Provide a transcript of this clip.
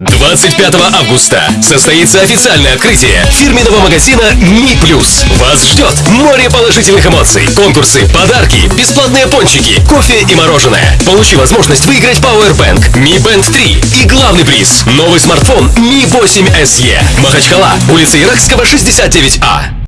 25 августа состоится официальное открытие фирменного магазина Ми Плюс. Вас ждет море положительных эмоций, конкурсы, подарки, бесплатные пончики, кофе и мороженое. Получи возможность выиграть Powerbank Mi Band 3 и главный приз – новый смартфон Mi 8 SE. Махачкала, улица Иракского, 69А.